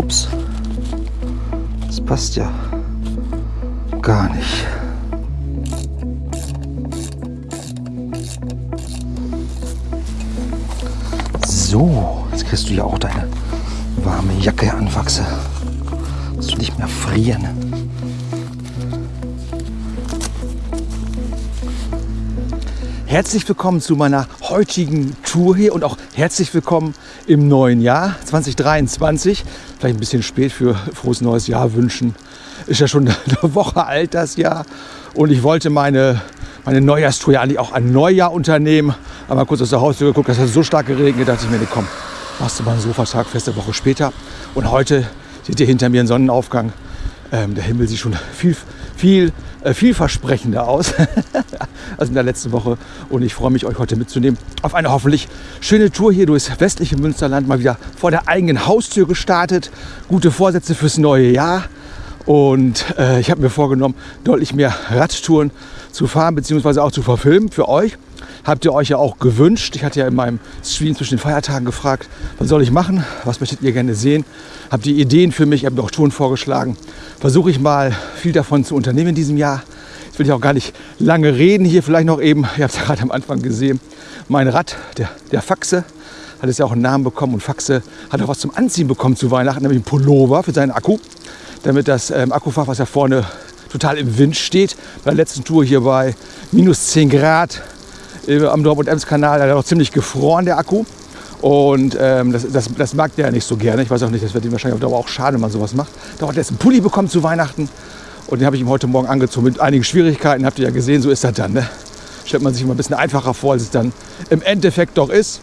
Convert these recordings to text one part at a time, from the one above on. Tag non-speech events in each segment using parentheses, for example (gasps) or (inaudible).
Ups. Das passt ja gar nicht. So, jetzt kriegst du ja auch deine warme Jacke anwachse. Dass du nicht mehr frieren. Herzlich willkommen zu meiner heutigen Tour hier und auch herzlich willkommen im neuen Jahr 2023. Vielleicht ein bisschen spät für frohes neues Jahr wünschen. Ist ja schon (laughs) eine Woche alt das Jahr und ich wollte meine, meine Neujahrstour ja eigentlich auch ein Neujahr unternehmen. Aber kurz aus der Haustür geguckt, dass es so stark geregnet, dachte ich mir, nee, komm, machst du mal einen Sofatag fest eine Woche später. Und heute seht ihr hinter mir einen Sonnenaufgang. Ähm, der Himmel sieht schon (laughs) viel, viel äh, vielversprechender aus (laughs) als in der letzten Woche. Und ich freue mich, euch heute mitzunehmen auf eine hoffentlich schöne Tour hier durchs westliche Münsterland. Mal wieder vor der eigenen Haustür gestartet. Gute Vorsätze fürs neue Jahr. Und äh, ich habe mir vorgenommen, deutlich mehr Radtouren zu fahren bzw. auch zu verfilmen für euch. Habt ihr euch ja auch gewünscht. Ich hatte ja in meinem Stream zwischen den Feiertagen gefragt, was soll ich machen? Was möchtet ihr gerne sehen? Habt ihr Ideen für mich? Ich habe mir auch Touren vorgeschlagen. Versuche ich mal viel davon zu unternehmen in diesem Jahr. Jetzt will ich auch gar nicht lange reden. Hier vielleicht noch eben, ihr habt es ja (laughs) gerade am Anfang gesehen, mein Rad, der, der Faxe, hat es ja auch einen Namen bekommen. Und Faxe hat auch was zum Anziehen bekommen zu Weihnachten, nämlich einen Pullover für seinen Akku. Damit das ähm, Akkufach, was ja vorne total im Wind steht, bei der letzten Tour hier bei minus 10 Grad am Dortmund-Ems-Kanal, da hat noch ziemlich gefroren, der Akku. Und ähm, das, das, das, mag der ja nicht so gerne. Ich weiß auch nicht, das wird ihm wahrscheinlich auch schade, wenn man sowas macht. Da hat er jetzt einen Pulli bekommen zu Weihnachten. Und den habe ich ihm heute Morgen angezogen mit einigen Schwierigkeiten. Habt ihr ja gesehen, so ist das dann. Ne? Stellt man sich immer ein bisschen einfacher vor, als es dann im Endeffekt doch ist.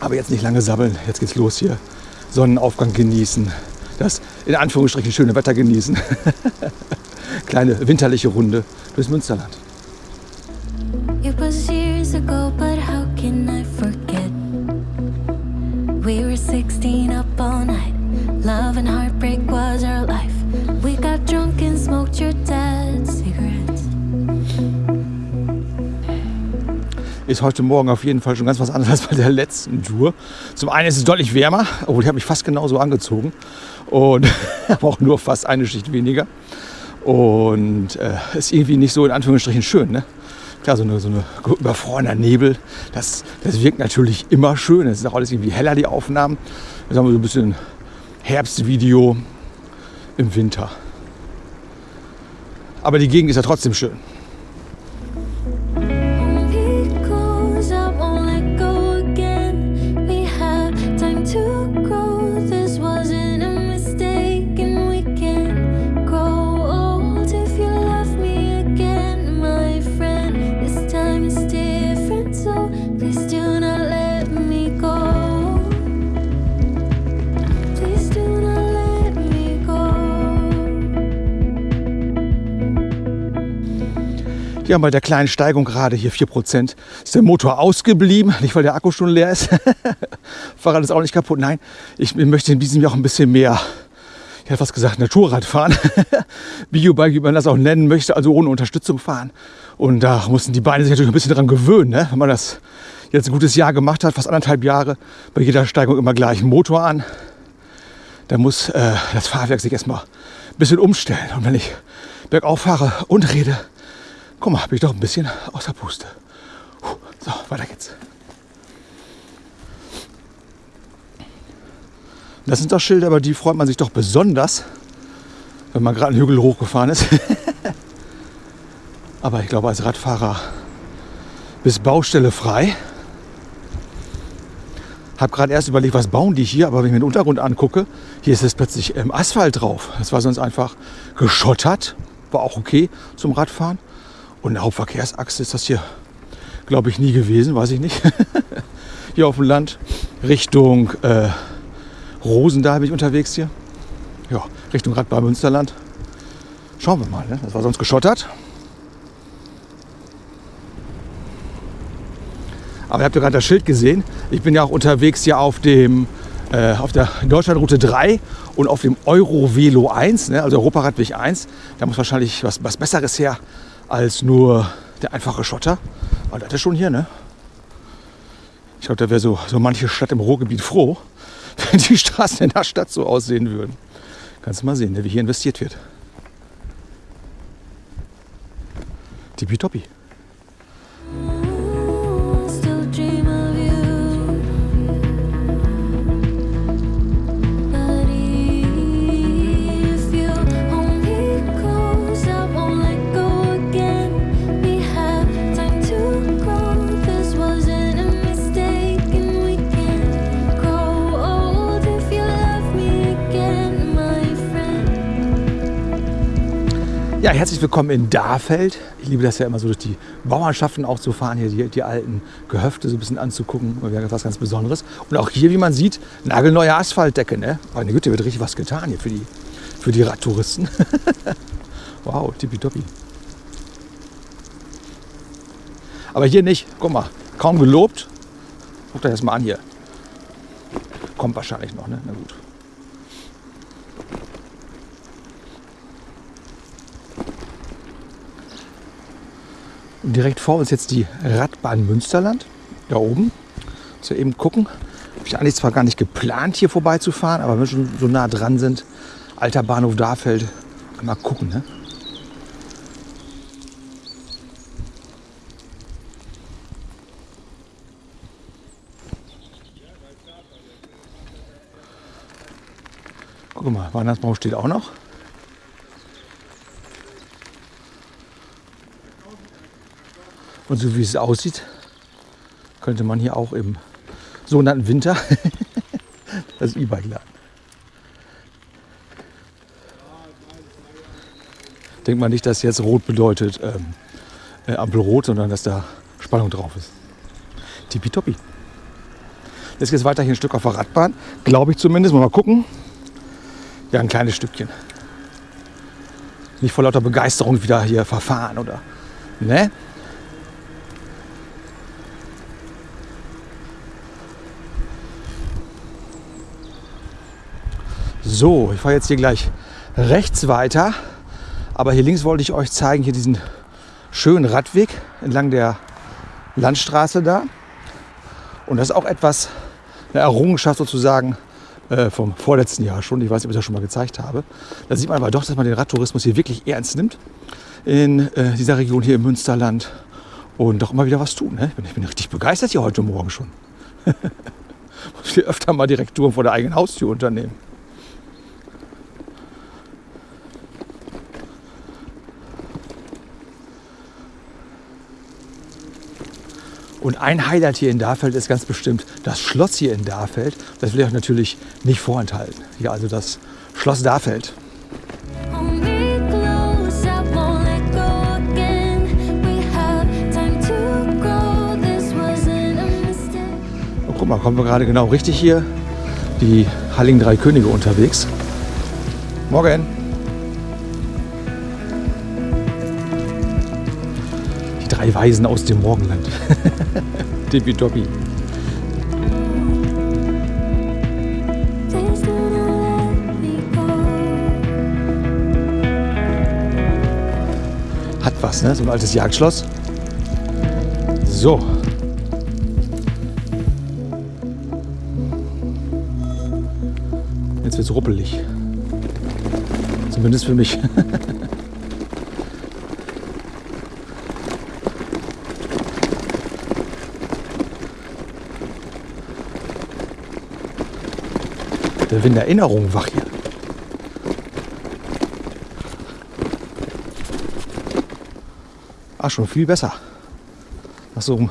Aber jetzt nicht lange sabbeln. Jetzt geht's los hier. Sonnenaufgang genießen. Das in Anführungsstrichen schöne Wetter genießen. (laughs) Kleine winterliche Runde durchs Münsterland. Love and heartbreak was our life. We got drunk and smoked your dad's cigarettes. Ist heute Morgen auf jeden Fall schon ganz was anderes als bei der letzten Tour. Zum einen ist es deutlich wärmer, obwohl ich habe mich fast genauso angezogen und (laughs) habe auch nur fast eine Schicht weniger. Und äh, ist irgendwie nicht so in Anführungsstrichen schön. Ne? Klar, so eine, so eine überfrorener Nebel, das, das wirkt natürlich immer schön. Es ist auch alles irgendwie heller, die Aufnahmen. Jetzt haben wir so ein bisschen Herbstvideo im Winter. Aber die Gegend ist ja trotzdem schön. Ja, bei der kleinen Steigung gerade hier 4% ist der Motor ausgeblieben. Nicht, weil der Akku schon leer ist. (laughs) Fahrrad ist auch nicht kaputt. Nein, ich möchte in diesem Jahr auch ein bisschen mehr, ich hätte fast gesagt, Naturrad fahren. (laughs) Biobike, wie man das auch nennen möchte, also ohne Unterstützung fahren. Und da mussten die Beine sich natürlich ein bisschen daran gewöhnen, ne? wenn man das jetzt ein gutes Jahr gemacht hat, fast anderthalb Jahre, bei jeder Steigung immer gleich Motor an. Da muss äh, das Fahrwerk sich erstmal ein bisschen umstellen. Und wenn ich bergauf fahre und rede, Guck mal, bin ich doch ein bisschen außer Puste. So, weiter geht's. Das sind doch Schilder, aber die freut man sich doch besonders, wenn man gerade einen Hügel hochgefahren ist. (laughs) aber ich glaube, als Radfahrer bis Baustelle frei. Habe gerade erst überlegt, was bauen die hier, aber wenn ich mir den Untergrund angucke, hier ist es plötzlich ähm, Asphalt drauf. Das war sonst einfach geschottert, war auch okay zum Radfahren. Und eine Hauptverkehrsachse ist das hier, glaube ich, nie gewesen, weiß ich nicht. (laughs) hier auf dem Land Richtung äh, Rosendahl bin ich unterwegs hier. Ja, Richtung Radbahn Münsterland. Schauen wir mal, ne? das war sonst geschottert. Aber ihr habt ja gerade das Schild gesehen. Ich bin ja auch unterwegs hier auf dem äh, auf der Deutschlandroute 3 und auf dem Eurovelo 1, ne, also Europaradweg 1. Da muss wahrscheinlich was, was Besseres her als nur der einfache Schotter. Aber das ist schon hier, ne? Ich glaube, da wäre so, so manche Stadt im Ruhrgebiet froh, (laughs) wenn die Straßen in der Stadt so aussehen würden. Kannst du mal sehen, ne, wie hier investiert wird. Tippitoppi. Herzlich willkommen in Dahfeld. Ich liebe das ja immer so durch die Bauernschaften auch zu fahren, hier die, die alten Gehöfte so ein bisschen anzugucken. Wäre was ganz Besonderes. Und auch hier, wie man sieht, nagelneue Asphaltdecke. Ne? Meine Güte, wird richtig was getan hier für die, für die Radtouristen. (laughs) wow, tippitoppi. Aber hier nicht. Guck mal, kaum gelobt. Guck dir das mal an hier. Kommt wahrscheinlich noch, ne? Na gut. Und direkt vor uns jetzt die Radbahn Münsterland. Da oben. So eben gucken. Habe ich eigentlich zwar gar nicht geplant, hier vorbeizufahren, aber wenn wir schon so nah dran sind, alter Bahnhof Dahfeld, mal gucken. Ne? Guck mal, Weihnachtsbaum steht auch noch. Und so wie es aussieht, könnte man hier auch im sogenannten Winter (laughs) das E-Bike laden. Denkt man nicht, dass jetzt rot bedeutet ähm, äh, Ampel rot, sondern dass da Spannung drauf ist. Tippitoppi. Jetzt geht es weiter hier ein Stück auf der Radbahn. Glaube ich zumindest. Mal gucken. Ja, ein kleines Stückchen. Nicht vor lauter Begeisterung wieder hier verfahren oder. Ne? So, ich fahre jetzt hier gleich rechts weiter. Aber hier links wollte ich euch zeigen, hier diesen schönen Radweg entlang der Landstraße da. Und das ist auch etwas, eine Errungenschaft sozusagen äh, vom vorletzten Jahr schon. Ich weiß nicht, ob ich das schon mal gezeigt habe. Da sieht man aber doch, dass man den Radtourismus hier wirklich ernst nimmt. In äh, dieser Region hier im Münsterland. Und doch immer wieder was tun. Ne? Ich, bin, ich bin richtig begeistert hier heute Morgen schon. (laughs) Muss hier öfter mal direkt Touren vor der eigenen Haustür unternehmen. Und ein Highlight hier in Dahfeld ist ganz bestimmt das Schloss hier in Dahfeld. Das will ich euch natürlich nicht vorenthalten. Hier also das Schloss mistake. Und guck mal, kommen wir gerade genau richtig hier. Die Halligen Drei Könige unterwegs. Morgen. Drei Weisen aus dem Morgenland. (laughs) Tippitoppi. Please do not let me go. Hat was, ne? So ein altes Jagdschloss. So. Jetzt wird's ruppelig. Zumindest für mich. (laughs) Der Wind der Erinnerung wach hier. Ah, schon viel besser. Nach so einem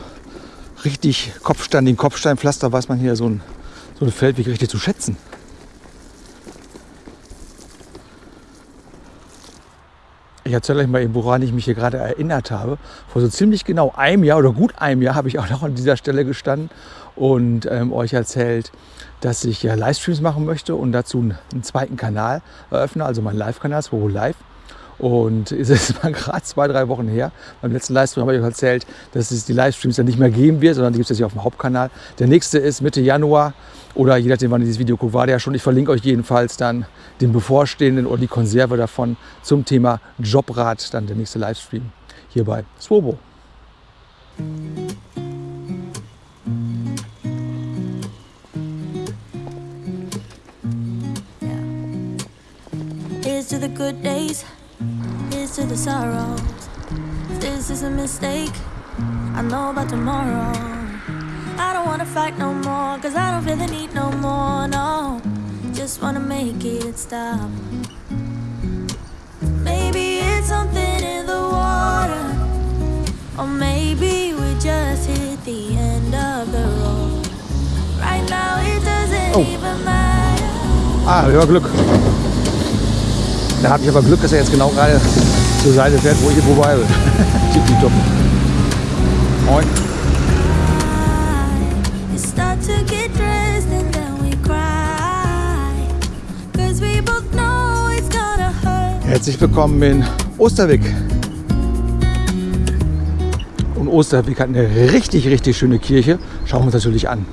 richtig Kopfstein, den Kopfsteinpflaster weiß man hier so ein, so ein Feldweg richtig zu schätzen. Ich erzähle euch mal eben, woran ich mich hier gerade erinnert habe. Vor so ziemlich genau einem Jahr oder gut einem Jahr habe ich auch noch an dieser Stelle gestanden und ähm, euch erzählt, dass ich ja Livestreams machen möchte und dazu einen, einen zweiten Kanal eröffne, also meinen Live-Kanal, Swobo Live. Und (laughs) es ist mal gerade zwei, drei Wochen her. Beim letzten Livestream habe ich euch erzählt, dass es die Livestreams dann nicht mehr geben wird, sondern die gibt es jetzt hier auf dem Hauptkanal. Der nächste ist Mitte Januar oder je nachdem, wann ihr dieses Video guckt, war der ja schon. Ich verlinke euch jedenfalls dann den bevorstehenden oder die Konserve davon zum Thema Jobrat, dann der nächste Livestream hier bei Swobo. To the good days, here's to the sorrows. If this is a mistake, I know about tomorrow. I don't wanna fight no more, cause I don't feel the need no more, no. Just wanna make it stop. Maybe it's something in the water, or maybe we just hit the end of the road. Right now it doesn't Oh. even matter. Ah, Glück. Da habe ich aber Glück, dass er jetzt genau gerade zur Seite fährt, wo ich hier vorbei will. (laughs) Tippitopp. Moin. Herzlich willkommen in Osterwick. Und Osterwick hat eine richtig, richtig schöne Kirche. Schauen wir uns natürlich an.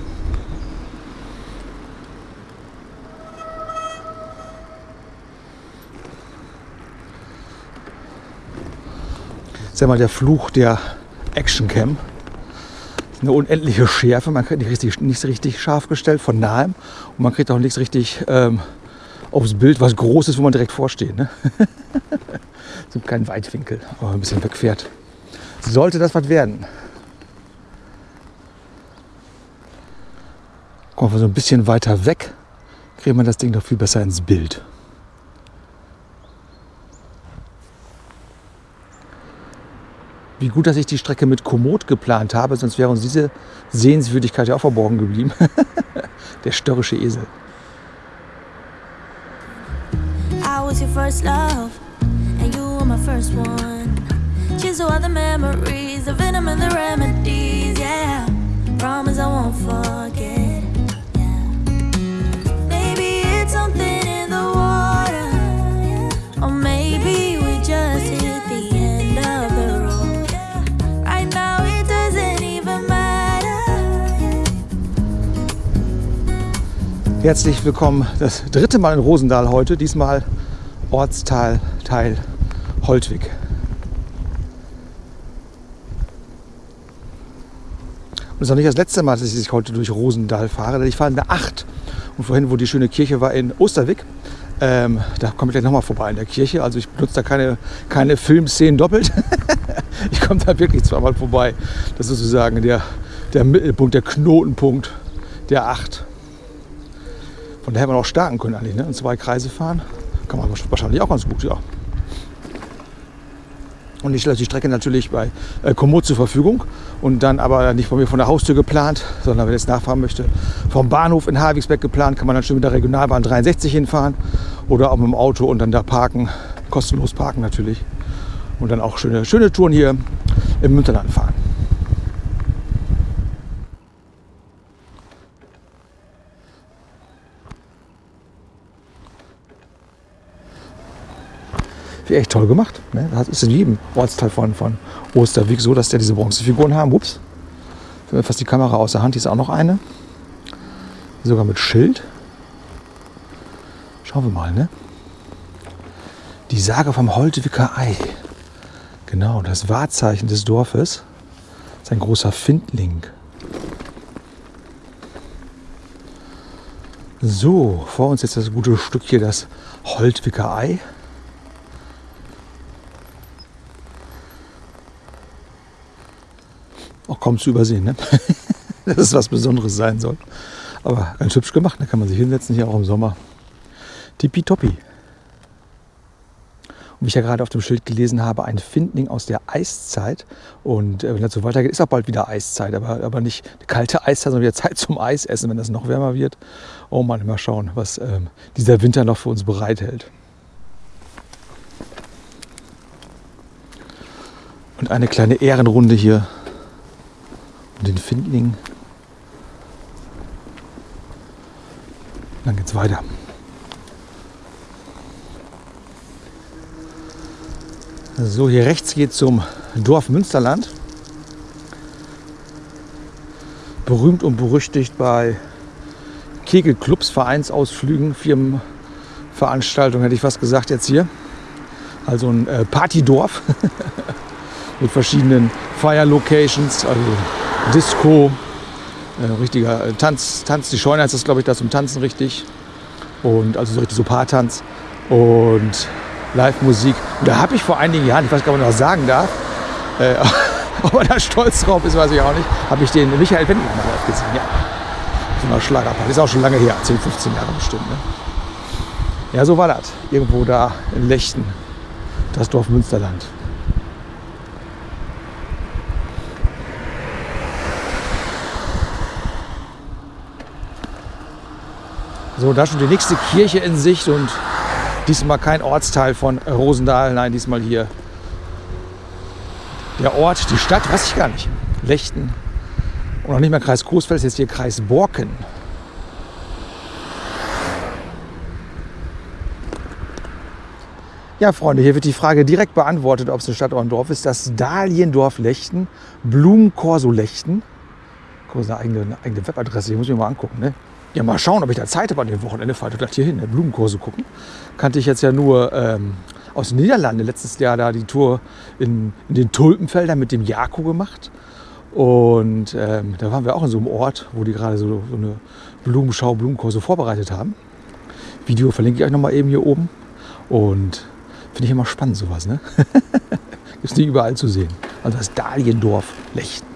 Ja mal der Fluch der Actioncam. Eine unendliche Schärfe. Man kriegt nicht richtig, nicht so richtig scharf gestellt von nahem. Und man kriegt auch nichts richtig ähm, aufs Bild, was groß ist, wo man direkt vorsteht. Ne? (laughs) so kein Weitwinkel, aber ein bisschen wegfährt. Sollte das was werden. Kommen wir so ein bisschen weiter weg, kriegt man das Ding doch viel besser ins Bild. Wie gut, dass ich die Strecke mit Komoot geplant habe, sonst wäre uns diese Sehenswürdigkeit ja auch verborgen geblieben. (laughs) Der störrische Esel. I was your first love, and you were my first one. To all the memories, the venom and the remedies, yeah. Promise I won't forget, Herzlich willkommen, das dritte Mal in Rosendahl heute, diesmal Ortsteil Teil Holtwig. Und es ist auch nicht das letzte Mal, dass ich heute durch Rosendahl fahre, denn ich fahre in der 8. Und vorhin, wo die schöne Kirche war in Osterwick, ähm, da komme ich gleich nochmal vorbei in der Kirche. Also ich benutze da keine, keine Filmszenen doppelt. (laughs) ich komme da wirklich zweimal vorbei. Das ist sozusagen der, der Mittelpunkt, der Knotenpunkt der 8. Von daher hätte man auch starten können eigentlich. Ne? Und zwei Kreise fahren. Kann man wahrscheinlich auch ganz gut, ja. Und ich stelle die Strecke natürlich bei äh, Komoot zur Verfügung. Und dann aber nicht von mir von der Haustür geplant, sondern wenn ich jetzt nachfahren möchte, vom Bahnhof in Havigsbeck geplant, kann man dann schön mit der Regionalbahn 63 hinfahren. Oder auch mit dem Auto und dann da parken. Kostenlos parken natürlich. Und dann auch schöne, schöne Touren hier im Münsterland fahren. Wie echt toll gemacht. Ne? Das ist in jedem Ortsteil von, von Osterweg so, dass der diese Bronzefiguren haben. Ups. Fällt fast die Kamera aus der Hand. Hier ist auch noch eine. Sogar mit Schild. Schauen wir mal, ne? Die Sage vom Holtewicker Ei. Genau, das Wahrzeichen des Dorfes. Ist ein großer Findling. So, vor uns jetzt das gute Stück hier, das Holtwicker Ei. Auch kaum zu übersehen, ne? (laughs) dass es was Besonderes sein soll. Aber ganz hübsch gemacht, da kann man sich hinsetzen, hier auch im Sommer. Tippitoppi. Und wie ich ja gerade auf dem Schild gelesen habe, ein Findling aus der Eiszeit. Und äh, wenn das so weitergeht, ist auch bald wieder Eiszeit. Aber, aber nicht eine kalte Eiszeit, sondern wieder (laughs) Zeit zum Eisessen, wenn das noch wärmer wird. Oh Mann, mal schauen, was ähm, dieser Winter noch für uns bereithält. Und eine kleine Ehrenrunde hier den Findling. Dann geht's weiter. So, hier rechts geht zum Dorf Münsterland. Berühmt und berüchtigt bei Kegelclubs, Vereinsausflügen, Firmenveranstaltungen, hätte ich fast gesagt jetzt hier. Also ein äh, Partydorf (laughs) mit verschiedenen Fire-Locations, also Disco, äh, richtiger äh, Tanz, Tanz, die Scheune heißt das, glaube ich, da zum Tanzen richtig. Und also so richtig so Paartanz. Und Live-Musik. Da habe ich vor einigen Jahren, ich weiß gar nicht, ob man noch sagen darf, äh, (laughs) ob er da stolz drauf ist, weiß ich auch nicht, habe ich den Michael Wendler mal live gesehen. Ja. So einer Schlagerparty. Ist auch schon lange her, 10, 15 Jahre bestimmt. Ne? Ja, so war das. Irgendwo da in Lechten, das Dorf Münsterland. So, da schon die nächste Kirche in Sicht und diesmal kein Ortsteil von Rosendahl, nein, diesmal hier der Ort, die Stadt, weiß ich gar nicht. Lechten. Und noch nicht mehr Kreis Coesfeld, jetzt hier Kreis Borken. Ja, Freunde, hier wird die Frage direkt beantwortet, ob es eine Stadt oder ein Dorf ist. Das Dahliendorf Lechten, Blumenkorso Lechten. Guck, ist eine eigene, eine eigene Webadresse, die muss ich mir mal angucken. Ne? Ja, mal schauen, ob ich da Zeit habe an dem Wochenende. Fahre ich gleich hier hin, ne? Blumenkurse gucken. Kannte ich jetzt ja nur ähm, aus den Niederlanden. Letztes Jahr da die Tour in, in den Tulpenfeldern mit dem Jako gemacht. Und ähm, da waren wir auch in so einem Ort, wo die gerade so, so eine Blumenschau, Blumenkurse vorbereitet haben. Video verlinke ich euch nochmal eben hier oben. Und finde ich immer spannend sowas. Ne? (laughs) Es nicht überall zu sehen. Also das Dahliendorf Lechten.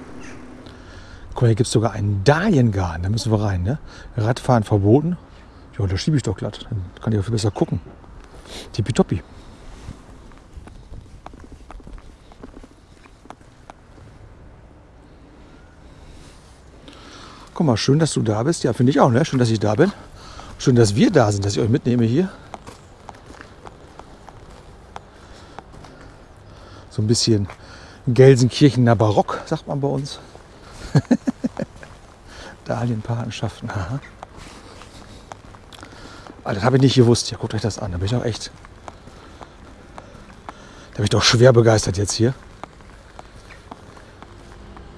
Guck mal, hier gibt es sogar einen Dahliengarten. Da müssen wir rein. Ne? Radfahren verboten. Ja, da schiebe ich doch glatt. Dann kann ich auch viel besser gucken. Tippitoppi. Guck mal, schön, dass du da bist. Ja, finde ich auch. Ne? Schön, dass ich da bin. Schön, dass wir da sind, dass ich euch mitnehme hier. So ein bisschen Gelsenkirchener Barock, sagt man bei uns. (laughs) Dahlienpatenschaften. Aha. Ah, das habe ich nicht gewusst. Ja, guckt euch das an. Da bin ich doch echt. Da bin ich doch schwer begeistert jetzt hier.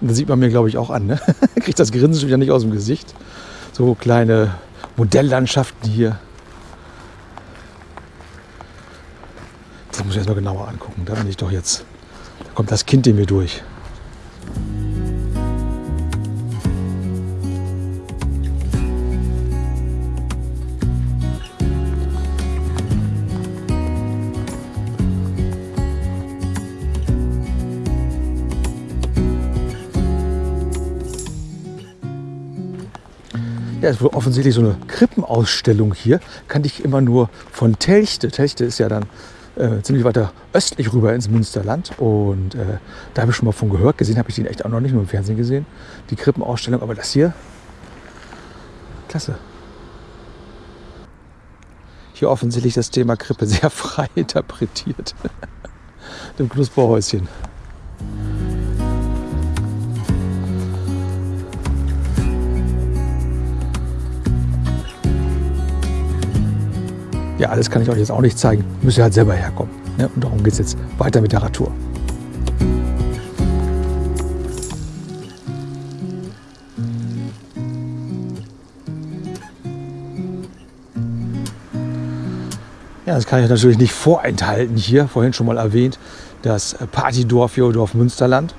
Das sieht man mir, glaube ich, auch an. Ne? (laughs) Kriegt das Grinsen schon wieder nicht aus dem Gesicht. So kleine Modelllandschaften hier. Das muss ich erstmal genauer angucken. Da bin ich doch jetzt. Da kommt das Kind in mir durch. Ja, ist wohl offensichtlich so eine Krippenausstellung hier. Kannte ich immer nur von Telchte. Telchte ist ja dann äh, ziemlich weiter östlich rüber ins Münsterland. Und äh, da habe ich schon mal von gehört. Gesehen habe ich den echt auch noch nicht nur im Fernsehen gesehen. Die Krippenausstellung. Aber das hier, klasse. Hier offensichtlich das Thema Krippe sehr (laughs) frei interpretiert. Dem Knusperhäuschen. Ja, alles kann ich euch jetzt auch nicht zeigen. Müsst ihr halt selber herkommen. Ne? Und darum geht es jetzt weiter mit der Radtour. Ja, das kann ich euch natürlich nicht vorenthalten hier. Vorhin schon mal erwähnt, das Partydorf hier, Dorf Münsterland.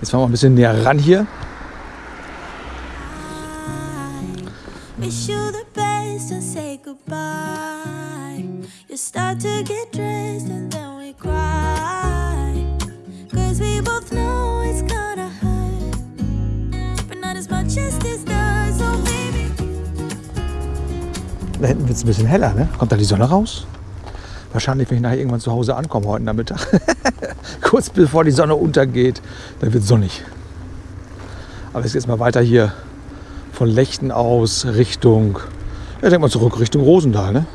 Jetzt fahren wir ein bisschen näher ran hier. Wish you the best and say goodbye. You start to get dressed and then we cry. Cause we both know it's gonna hurt. But not as much as this does, oh baby. Da hinten wird es ein bisschen heller, ne? Kommt da die Sonne raus? Wahrscheinlich, wenn ich nachher irgendwann zu Hause ankomme heute Nachmittag. (laughs) Kurz bevor die Sonne untergeht, dann wird es sonnig. Aber jetzt geht's mal weiter hier von Lechten aus Richtung, ja, denk mal zurück Richtung Rosendahl, ne?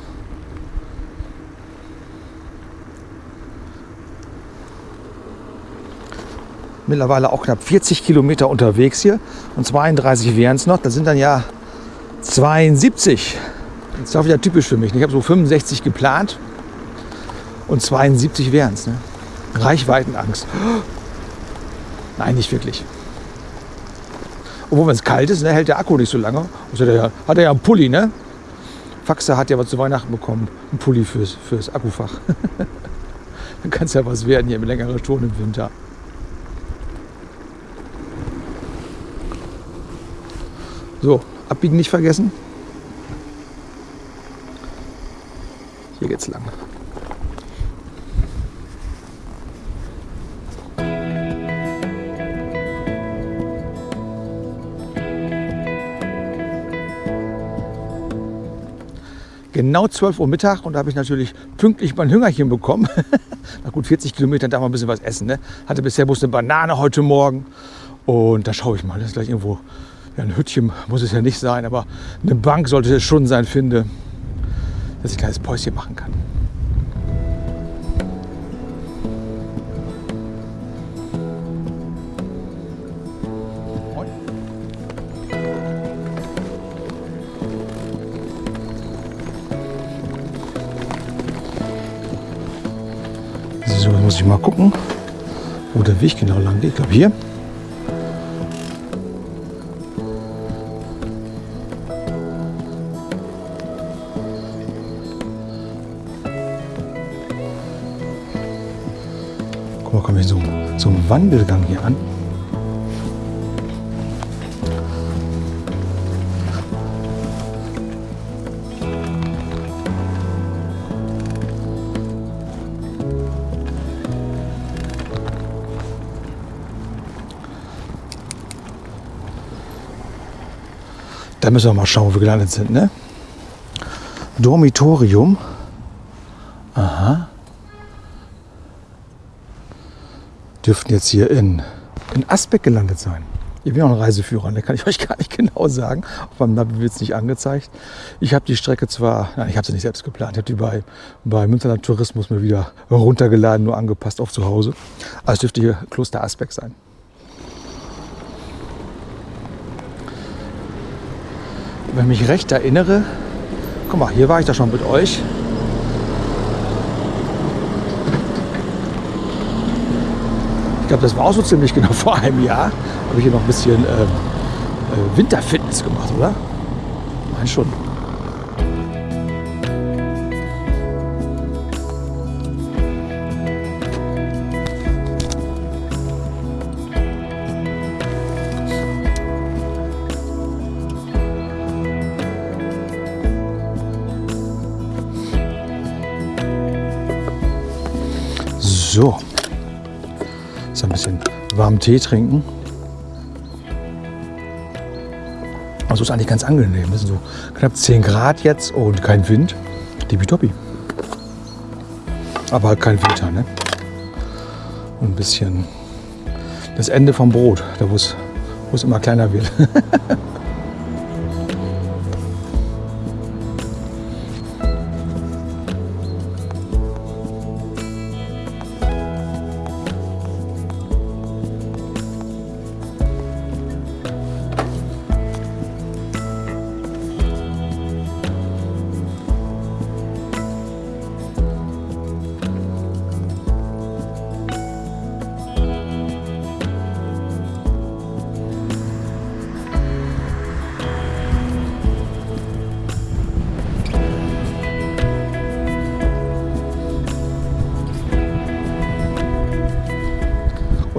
Mittlerweile auch knapp 40 Kilometer unterwegs hier und 32 wären es noch. Das sind dann ja 72. Das ist auch wieder typisch für mich. Ich habe so 65 geplant und 72 wären es. Ne? Reichweitenangst. (gasps) Nein, nicht wirklich. Obwohl, wenn es kalt ist, ne, hält der Akku nicht so lange. Also der, hat er ja einen Pulli, ne? Faxe hat ja was zu Weihnachten bekommen. Ein Pulli fürs, fürs Akkufach. (laughs) Dann kann es ja was werden hier mit längerer Touren im Winter. So, abbiegen nicht vergessen. Hier geht's lang. Genau 12 Uhr Mittag und da habe ich natürlich pünktlich mein Hüngerchen bekommen. (laughs) Nach gut 40 Kilometern darf man ein bisschen was essen. Ne? Hatte bisher bloß eine Banane heute Morgen und da schaue ich mal, das ist gleich irgendwo, ja, ein Hütchen muss es ja nicht sein, aber eine Bank sollte es schon sein, finde, dass ich ein kleines Päuschen machen kann. Ich mal gucken, wo der Weg genau lang geht. Ich glaube hier. Guck mal, komme ich so, so Wandelgang hier an. Müssen wir mal schauen, wo wir gelandet sind. Ne? Dormitorium. Aha. Dürften jetzt hier in, in Asbeck gelandet sein. Ich bin auch ein Reiseführer, da kann ich euch gar nicht genau sagen. Auf meinem Navi wird es nicht angezeigt. Ich habe die Strecke zwar, nein, ich habe sie nicht selbst geplant. Ich habe die bei, bei Münsterland Tourismus mir wieder runtergeladen, nur angepasst auf zu Hause. Also dürfte hier Kloster Asbeck sein. Wenn ich mich recht erinnere, guck mal, hier war ich da schon mit euch. Ich glaube, das war auch so ziemlich (laughs) genau vor einem Jahr. Habe ich hier noch ein bisschen ähm, äh, Winterfitness gemacht, oder? Nein, schon. Warmen Tee trinken. Also ist eigentlich ganz angenehm. Das sind so knapp 10 Grad jetzt und kein Wind. Tippitoppi. Aber halt kein Winter, ne? Und ein bisschen das Ende vom Brot, da es wo es immer kleiner wird. (laughs)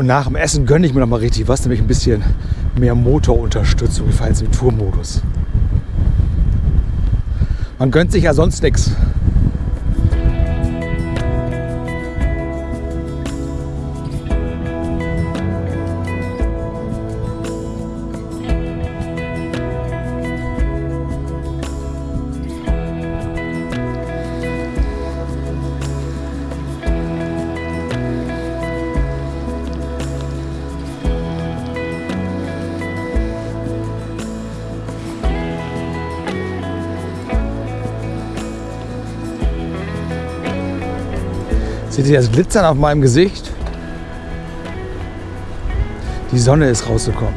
Und nach dem Essen gönne ich mir noch mal richtig was, nämlich ein bisschen mehr Motorunterstützung. Jetzt im Tourmodus. Man gönnt sich ja sonst nichts. Seht ihr das Glitzern auf meinem Gesicht? Die Sonne ist rausgekommen.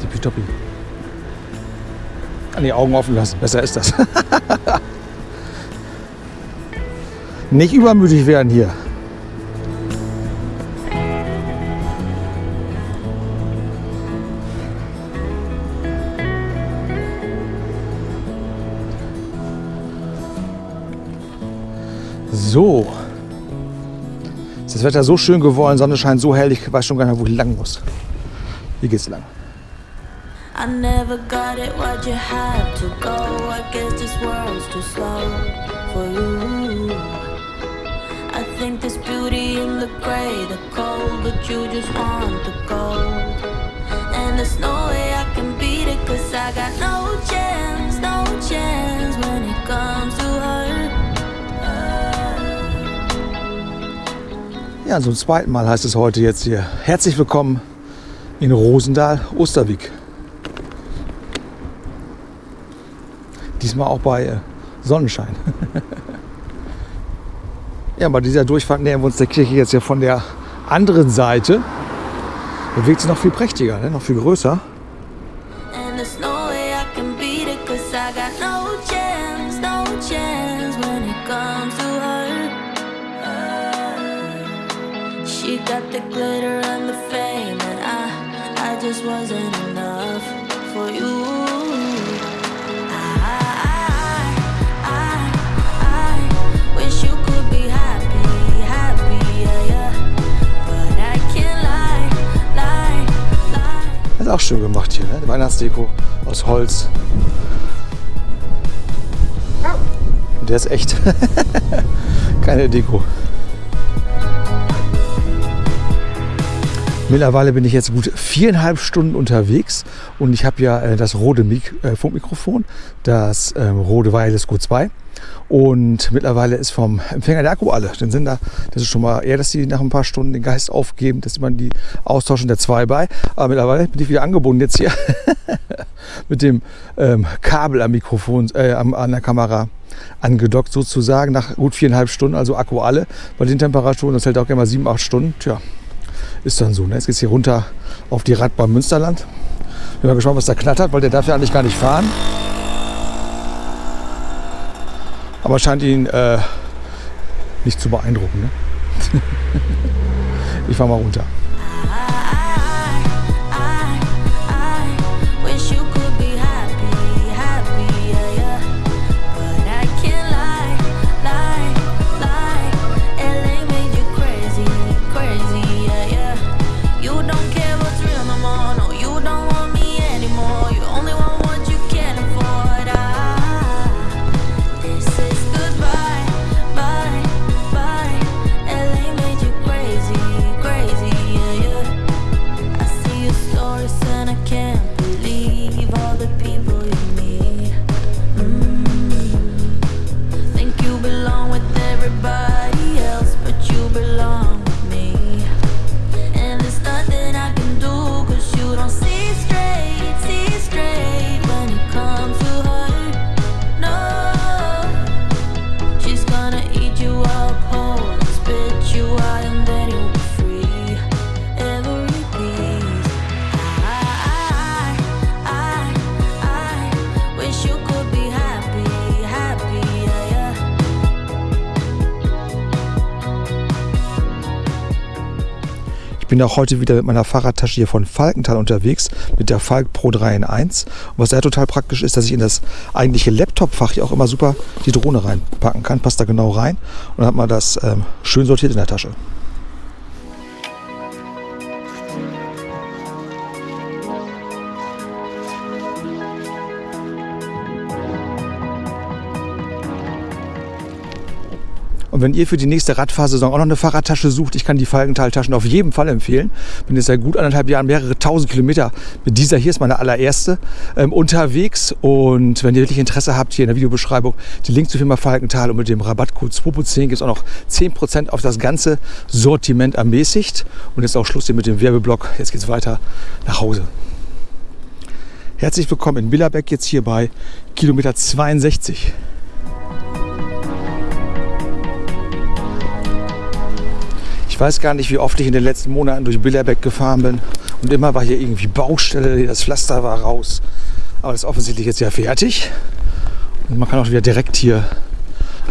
Tippitoppi. An die Augen offen lassen, besser ist das. (laughs) Nicht übermütig werden hier. So. Ist das Wetter so schön geworden, Sonne scheint so hell, ich weiß schon gar nicht wo ich lang muss. Hier geht's lang. I never got it, why'd you have to go? I guess this world's too slow for you. I think there's beauty in the gray, the cold, but you just want the gold. And there's no way I can beat it, cause I got no chance, no chance. Ja, zum zweiten Mal heißt es heute jetzt hier. Herzlich willkommen in Rosendahl, Osterwijk. Diesmal auch bei äh, Sonnenschein. (laughs) ja, bei dieser Durchfahrt nähern wir uns der Kirche jetzt ja von der anderen Seite. Wirkt sie noch viel prächtiger, ne? noch viel größer. The glitter and the fame And I, I just wasn't enough for you Das ist auch schön gemacht hier, ne? Die Weihnachtsdeko aus Holz. Und der ist echt. (laughs) Keine Deko. Mittlerweile bin ich jetzt gut viereinhalb Stunden unterwegs und ich habe ja äh, das Rode Mik äh, Funkmikrofon, das ähm, Rode Wireless Q2 und mittlerweile ist vom Empfänger der Akku alle. Den Sender, das ist schon mal eher, dass die nach ein paar Stunden den Geist aufgeben, dass man die austauschen der 2 bei. Aber mittlerweile bin ich wieder angebunden jetzt hier (laughs) mit dem ähm, Kabel am Mikrofon, äh, an der Kamera angedockt sozusagen nach gut viereinhalb Stunden, also Akku alle. Bei den Temperaturen, das hält auch gerne mal sieben, acht Stunden. Tja, ist dann so. Ne? Jetzt geht es hier runter auf die Radbahn Münsterland. Bin mal gespannt, was da knattert, weil der darf ja eigentlich gar nicht fahren. Aber scheint ihn äh, nicht zu beeindrucken. Ne? (laughs) ich fahr mal runter. Bin auch heute wieder mit meiner Fahrradtasche hier von Falkenthal unterwegs, mit der Falk Pro 3 in 1. Und was da total praktisch ist, dass ich in das eigentliche Laptop-Fach hier auch immer super die Drohne reinpacken kann. Passt da genau rein. Und dann hat man das ähm, schön sortiert in der Tasche. Und wenn ihr für die nächste Radfahrsaison auch noch eine Fahrradtasche sucht, ich kann die Falkenthal-Taschen auf jeden Fall empfehlen. Bin jetzt seit gut anderthalb Jahren mehrere tausend Kilometer mit dieser hier, ist meine allererste, ähm, unterwegs. Und wenn ihr wirklich Interesse habt, hier in der Videobeschreibung die Link zur Firma Falkenthal und mit dem Rabattcode 2.10 gibt es auch noch 10% auf das ganze Sortiment ermäßigt. Und jetzt auch Schluss hier mit dem Werbeblock. Jetzt geht es weiter nach Hause. Herzlich willkommen in Billerbeck, jetzt hier bei Kilometer 62. Ich weiß gar nicht, wie oft ich in den letzten Monaten durch Billerbeck gefahren bin. Und immer war hier irgendwie Baustelle, das Pflaster war raus. Aber das ist offensichtlich jetzt ja fertig. Und man kann auch wieder direkt hier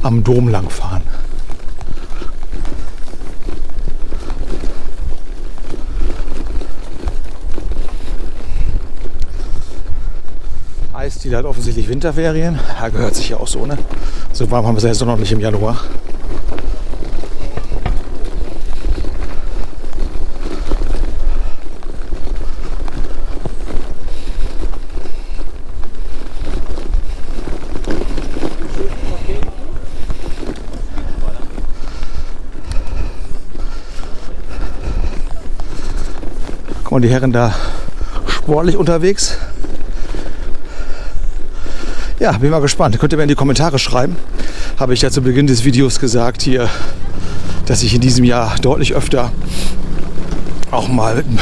am Dom lang fahren. Eisdiele hat offensichtlich Winterferien. Ja, gehört sich ja auch so, ne? So warm haben wir es ja jetzt noch nicht im Januar. Die Herren da sportlich unterwegs. Ja, bin mal gespannt. Könnt ihr mir in die Kommentare schreiben. Habe ich ja zu Beginn des Videos gesagt, hier dass ich in diesem Jahr deutlich öfter auch mal mit einem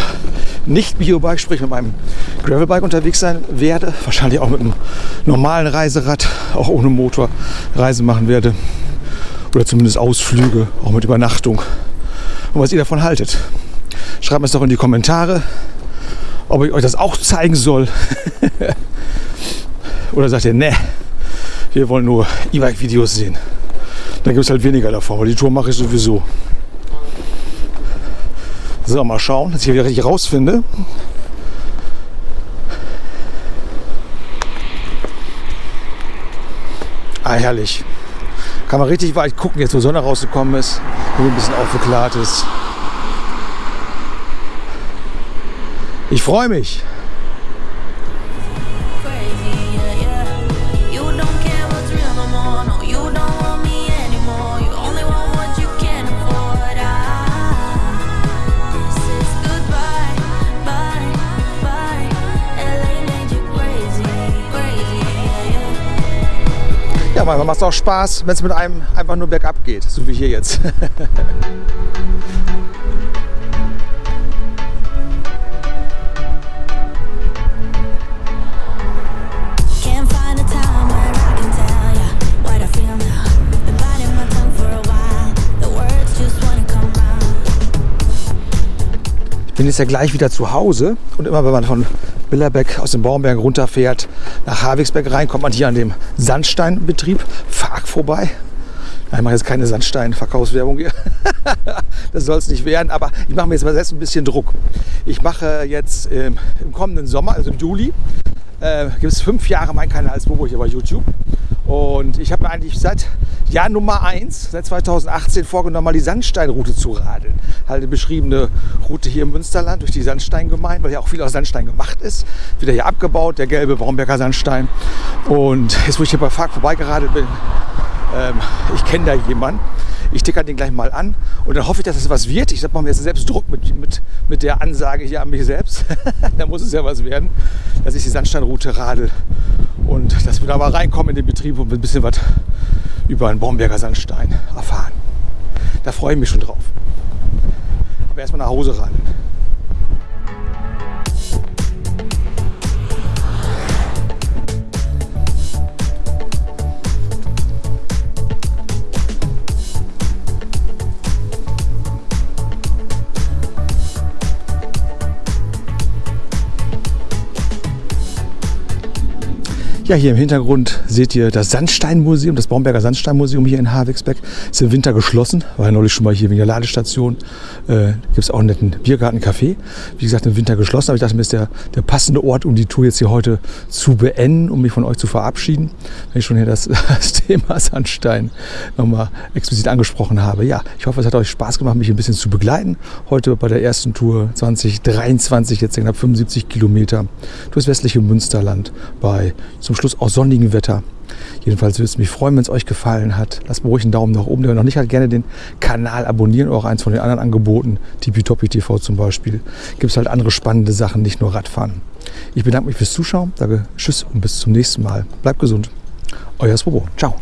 nicht-Biobike, sprich mit meinem Gravelbike unterwegs sein werde. Wahrscheinlich auch mit einem normalen Reiserad, auch ohne Motor, Reise machen werde. Oder zumindest Ausflüge, auch mit Übernachtung. Und was ihr davon haltet. Schreibt mir es doch in die Kommentare, ob ich euch das auch zeigen soll. (laughs) Oder sagt ihr, ne, wir wollen nur E-Bike-Videos sehen. Dann gibt es halt weniger davon, weil die Tour mache ich sowieso. So, mal schauen, dass ich hier wieder richtig rausfinde. Ah, herrlich. Kann man richtig weit gucken, jetzt wo Sonne rausgekommen ist und ein bisschen aufgeklärt ist. Ich freue mich. Ja, manchmal macht es auch Spaß, wenn es mit einem einfach nur bergab geht, so wie hier jetzt. (laughs) bin jetzt ja gleich wieder zu Hause und immer wenn man von Billerbeck aus dem Baumberg runterfährt nach Havigsberg rein, kommt man hier an dem Sandsteinbetrieb Fark vorbei. Ich mache jetzt keine Sandstein-Verkaufswerbung hier. (laughs) das soll es nicht werden, aber ich mache mir jetzt mal selbst ein bisschen Druck. Ich mache jetzt ähm, im kommenden Sommer, also im Juli, äh, gibt es fünf Jahre mein Kanal als Bobo hier bei YouTube. Und ich habe mir eigentlich seit Jahr Nummer 1, seit 2018 vorgenommen, mal die Sandsteinroute zu radeln. Halt eine beschriebene Route hier im Münsterland durch die Sandsteingemeinde, weil ja auch viel aus Sandstein gemacht ist. Wieder hier abgebaut, der gelbe Baumberger Sandstein. Und jetzt, wo ich hier bei Fark vorbeigeradelt bin, ähm, ich kenne da jemanden. Ich ticker den gleich mal an und dann hoffe ich, dass es was wird. Ich mache mir jetzt selbst Druck mit, mit, mit der Ansage hier an mich selbst. (laughs) da muss es ja was werden, dass ich die Sandsteinroute radel und dass wir da mal reinkommen in den Betrieb und ein bisschen was über einen Baumberger Sandstein erfahren. Da freue ich mich schon drauf. Aber erstmal nach Hause radeln. Ja, hier im Hintergrund seht ihr das Sandsteinmuseum, das Baumberger Sandsteinmuseum hier in Havigsbeck. Ist im Winter geschlossen, war ja neulich schon mal hier wegen der Ladestation. Äh, Gibt es auch einen netten Biergarten-Café. Wie gesagt, im Winter geschlossen, aber ich dachte mir, ist der, der passende Ort, um die Tour jetzt hier heute zu beenden, um mich von euch zu verabschieden. Wenn ich schon hier das, (laughs) das Thema Sandstein nochmal explizit angesprochen habe. Ja, ich hoffe, es hat euch Spaß gemacht, mich ein bisschen zu begleiten. Heute bei der ersten Tour 2023, jetzt knapp 75 Kilometer durchs westliche Münsterland bei zum Schluss auch sonnigem Wetter. Jedenfalls würde es mich freuen, wenn es euch gefallen hat. Lasst mir ruhig einen Daumen nach oben. Der noch nicht hat, gerne den Kanal abonnieren oder auch eins von den anderen Angeboten, Tippitoppi TV zum Beispiel. Gibt es halt andere spannende Sachen, nicht nur Radfahren. Ich bedanke mich fürs Zuschauen, sage Tschüss und bis zum nächsten Mal. Bleibt gesund. Euer Swobo. Ciao.